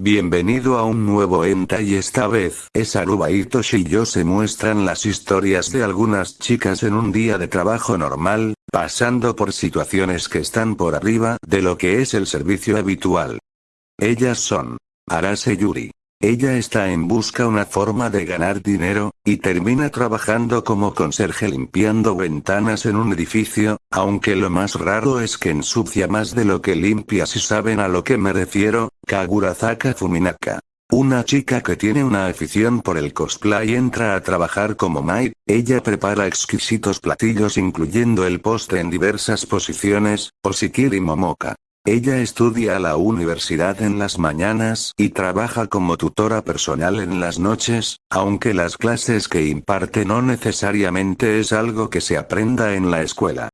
Bienvenido a un nuevo enta y esta vez es Aruba Hitoshi y yo se muestran las historias de algunas chicas en un día de trabajo normal, pasando por situaciones que están por arriba de lo que es el servicio habitual. Ellas son Arase Yuri. Ella está en busca una forma de ganar dinero, y termina trabajando como conserje limpiando ventanas en un edificio, aunque lo más raro es que ensucia más de lo que limpia si saben a lo que me refiero, Kagurazaka Fuminaka. Una chica que tiene una afición por el cosplay entra a trabajar como maid, ella prepara exquisitos platillos incluyendo el postre en diversas posiciones, Osikiri Momoka. Ella estudia a la universidad en las mañanas y trabaja como tutora personal en las noches, aunque las clases que imparte no necesariamente es algo que se aprenda en la escuela.